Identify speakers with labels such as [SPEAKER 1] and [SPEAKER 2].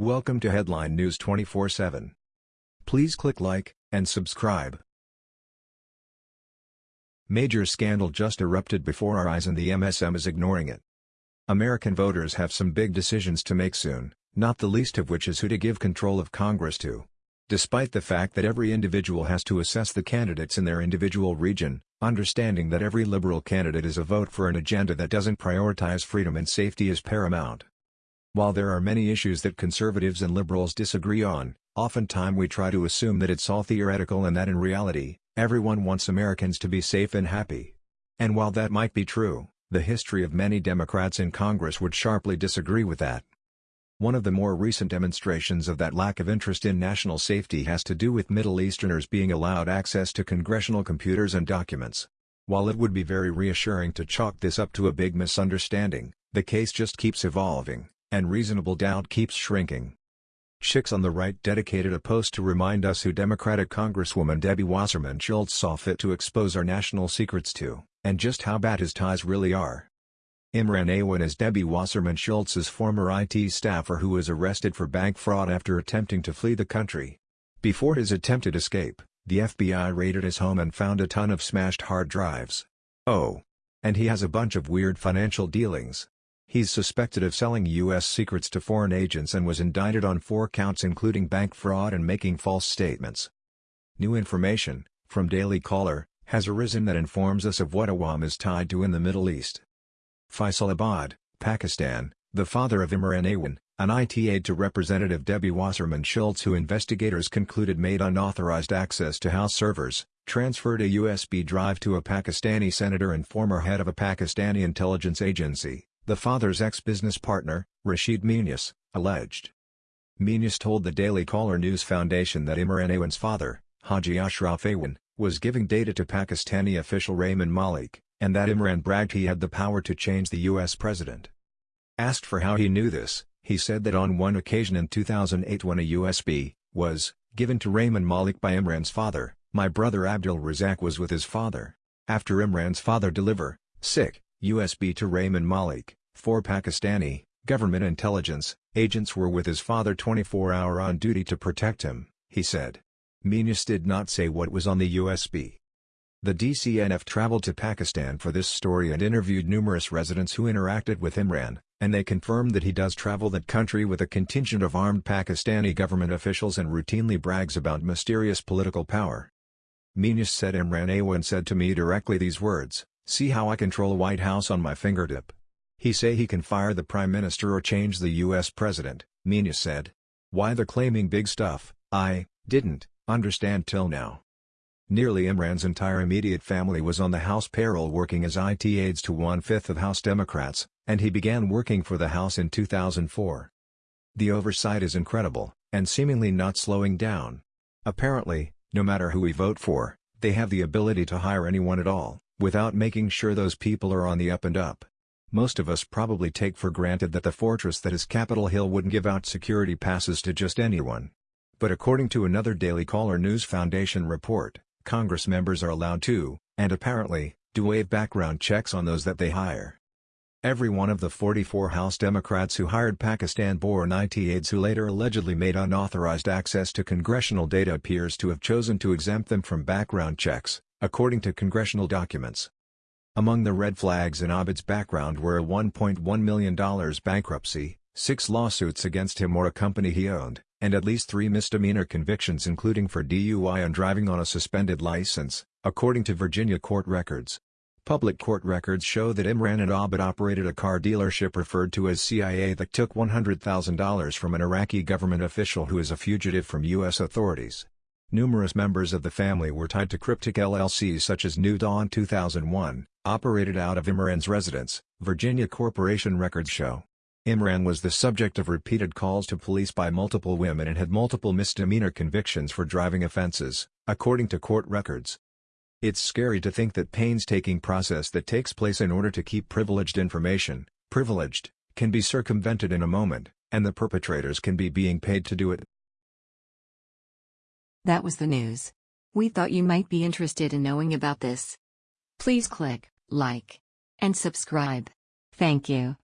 [SPEAKER 1] Welcome to Headline News 24/7. Please click like and subscribe. Major scandal just erupted before our eyes and the MSM is ignoring it. American voters have some big decisions to make soon, not the least of which is who to give control of Congress to. Despite the fact that every individual has to assess the candidates in their individual region, understanding that every liberal candidate is a vote for an agenda that doesn't prioritize freedom and safety is paramount. While there are many issues that conservatives and liberals disagree on, oftentimes we try to assume that it's all theoretical and that in reality, everyone wants Americans to be safe and happy. And while that might be true, the history of many Democrats in Congress would sharply disagree with that. One of the more recent demonstrations of that lack of interest in national safety has to do with Middle Easterners being allowed access to congressional computers and documents. While it would be very reassuring to chalk this up to a big misunderstanding, the case just keeps evolving and reasonable doubt keeps shrinking. Chicks on the right dedicated a post to remind us who Democratic Congresswoman Debbie Wasserman Schultz saw fit to expose our national secrets to, and just how bad his ties really are. Imran Awan is Debbie Wasserman Schultz's former IT staffer who was arrested for bank fraud after attempting to flee the country. Before his attempted escape, the FBI raided his home and found a ton of smashed hard drives. Oh. And he has a bunch of weird financial dealings. He's suspected of selling U.S. secrets to foreign agents and was indicted on four counts including bank fraud and making false statements. New information, from Daily Caller, has arisen that informs us of what Awan is tied to in the Middle East. Faisalabad, Pakistan, the father of Imran Awan, an IT aide to Representative Debbie Wasserman Schultz who investigators concluded made unauthorized access to House servers, transferred a USB drive to a Pakistani senator and former head of a Pakistani intelligence agency, the father's ex-business partner, Rashid Muniz, alleged. Muniz told the Daily Caller News Foundation that Imran Awan's father, Haji Ashraf Awan, was giving data to Pakistani official Rehman Malik, and that Imran bragged he had the power to change the U.S. president. Asked for how he knew this, he said that on one occasion in 2008 when a USB was given to Rehman Malik by Imran's father, my brother Abdul Razak was with his father. After Imran's father deliver, sick, USB to Rehman Malik, four Pakistani, government intelligence, agents were with his father 24-hour on duty to protect him, he said. Muniz did not say what was on the USB. The DCNF traveled to Pakistan for this story and interviewed numerous residents who interacted with Imran, and they confirmed that he does travel that country with a contingent of armed Pakistani government officials and routinely brags about mysterious political power. Muniz said Imran Awan said to me directly these words, See how I control White House on my fingertip. He say he can fire the Prime Minister or change the US President, Muniz said. Why they're claiming big stuff, I, didn't, understand till now. Nearly Imran's entire immediate family was on the House payroll working as IT aides to one-fifth of House Democrats, and he began working for the House in 2004. The oversight is incredible, and seemingly not slowing down. Apparently, no matter who we vote for, they have the ability to hire anyone at all without making sure those people are on the up and up. Most of us probably take for granted that the fortress that is Capitol Hill wouldn't give out security passes to just anyone. But according to another Daily Caller News Foundation report, Congress members are allowed to, and apparently, do waive background checks on those that they hire. Every one of the 44 House Democrats who hired Pakistan-born IT aides who later allegedly made unauthorized access to congressional data appears to have chosen to exempt them from background checks, according to congressional documents. Among the red flags in Abid's background were a $1.1 million bankruptcy, six lawsuits against him or a company he owned, and at least three misdemeanor convictions including for DUI and driving on a suspended license, according to Virginia court records. Public court records show that Imran and Abid operated a car dealership referred to as CIA that took $100,000 from an Iraqi government official who is a fugitive from U.S. authorities. Numerous members of the family were tied to cryptic LLCs such as New Dawn 2001, operated out of Imran's residence, Virginia Corporation records show. Imran was the subject of repeated calls to police by multiple women and had multiple misdemeanor convictions for driving offenses, according to court records. It's scary to think that painstaking process that takes place in order to keep privileged information, privileged, can be circumvented in a moment, and the perpetrators can be being paid to do it.
[SPEAKER 2] That was the news. We thought you might be interested in knowing about this. Please click like and subscribe. Thank you.